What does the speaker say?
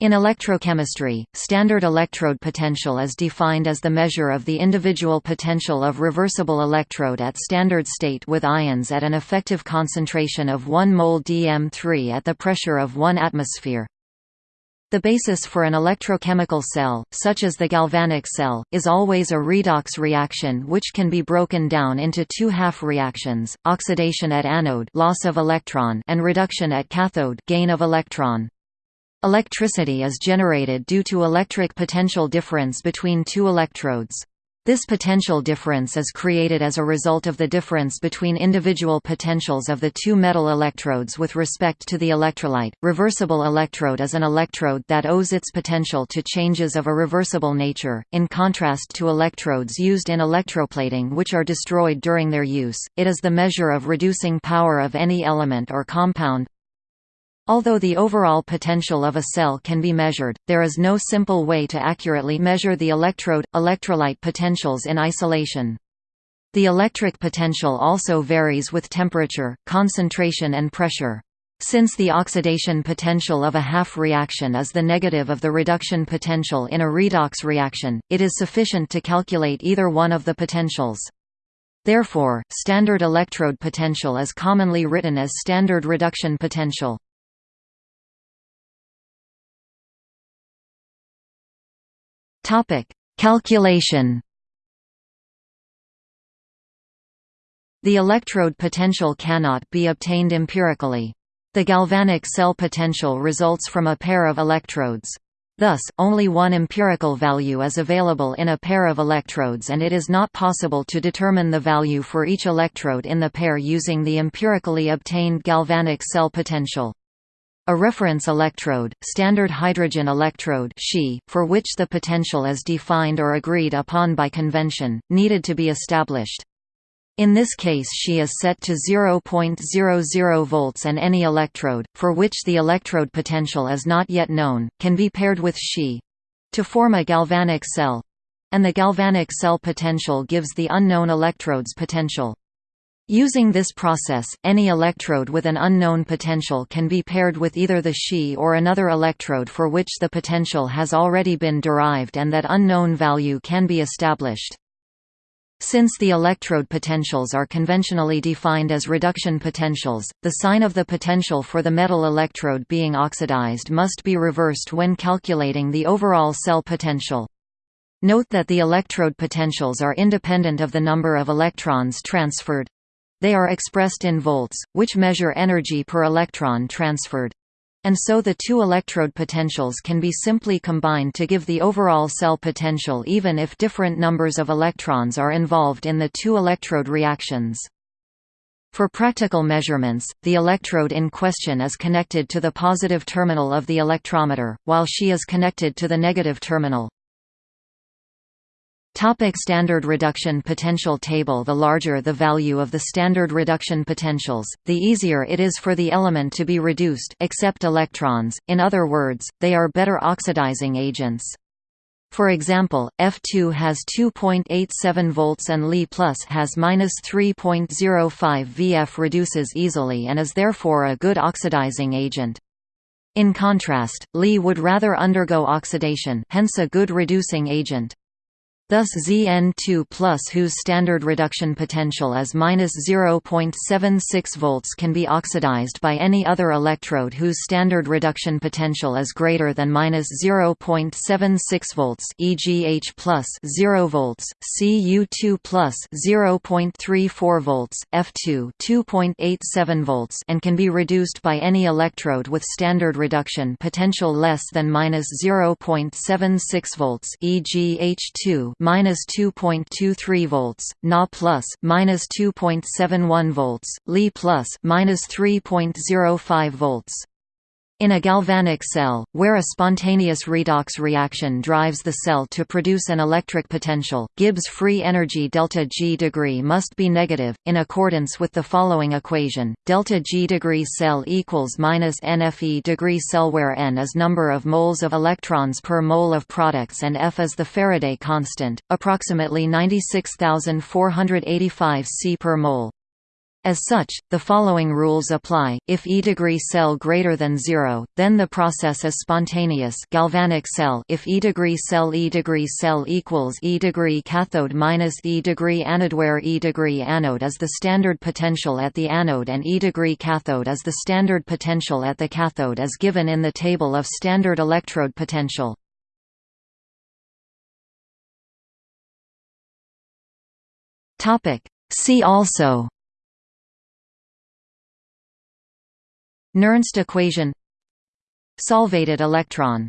In electrochemistry, standard electrode potential is defined as the measure of the individual potential of reversible electrode at standard state with ions at an effective concentration of 1 mol dm3 at the pressure of 1 atmosphere. The basis for an electrochemical cell, such as the galvanic cell, is always a redox reaction which can be broken down into two half reactions, oxidation at anode loss of electron and reduction at cathode gain of electron. Electricity is generated due to electric potential difference between two electrodes. This potential difference is created as a result of the difference between individual potentials of the two metal electrodes with respect to the electrolyte. Reversible electrode is an electrode that owes its potential to changes of a reversible nature, in contrast to electrodes used in electroplating which are destroyed during their use. It is the measure of reducing power of any element or compound, Although the overall potential of a cell can be measured, there is no simple way to accurately measure the electrode-electrolyte potentials in isolation. The electric potential also varies with temperature, concentration and pressure. Since the oxidation potential of a half reaction is the negative of the reduction potential in a redox reaction, it is sufficient to calculate either one of the potentials. Therefore, standard electrode potential is commonly written as standard reduction potential. Topic: Calculation. The electrode potential cannot be obtained empirically. The galvanic cell potential results from a pair of electrodes. Thus, only one empirical value is available in a pair of electrodes and it is not possible to determine the value for each electrode in the pair using the empirically obtained galvanic cell potential. A reference electrode, standard hydrogen electrode for which the potential is defined or agreed upon by convention, needed to be established. In this case SHE is set to 0.00 volts and any electrode, for which the electrode potential is not yet known, can be paired with SHE—to form a galvanic cell—and the galvanic cell potential gives the unknown electrode's potential. Using this process, any electrode with an unknown potential can be paired with either the SHE or another electrode for which the potential has already been derived and that unknown value can be established. Since the electrode potentials are conventionally defined as reduction potentials, the sign of the potential for the metal electrode being oxidized must be reversed when calculating the overall cell potential. Note that the electrode potentials are independent of the number of electrons transferred. They are expressed in volts, which measure energy per electron transferred. And so the two electrode potentials can be simply combined to give the overall cell potential even if different numbers of electrons are involved in the two electrode reactions. For practical measurements, the electrode in question is connected to the positive terminal of the electrometer, while SHE is connected to the negative terminal. Topic standard reduction potential table The larger the value of the standard reduction potentials, the easier it is for the element to be reduced except electrons, in other words, they are better oxidizing agents. For example, F2 has 2.87 volts and Li plus has -3.05 Vf reduces easily and is therefore a good oxidizing agent. In contrast, Li would rather undergo oxidation hence a good reducing agent. Thus Zn2 whose standard reduction potential is -0.76 volts can be oxidized by any other electrode whose standard reduction potential is greater than -0.76 volts e.g. H 0 volts, Cu2 0.34 volts, F2 2.87 volts and can be reduced by any electrode with standard reduction potential less than -0.76 volts e.g. H2 minus 2.23 volts, Na plus minus 2.71 volts, Li plus minus 3.05 volts. In a galvanic cell, where a spontaneous redox reaction drives the cell to produce an electric potential, Gibbs free energy delta G degree must be negative, in accordance with the following equation: delta G degree cell equals minus NFE degree cell where N is number of moles of electrons per mole of products and F is the Faraday constant, approximately 96,485 C per mole. As such, the following rules apply: if E degree cell greater than 0, then the process is spontaneous. Galvanic cell. If E degree cell E degree cell equals E degree cathode minus E degree anode where E degree anode is the standard potential at the anode and E degree cathode is the standard potential at the cathode as given in the table of standard electrode potential. Topic. See also Nernst equation Solvated electron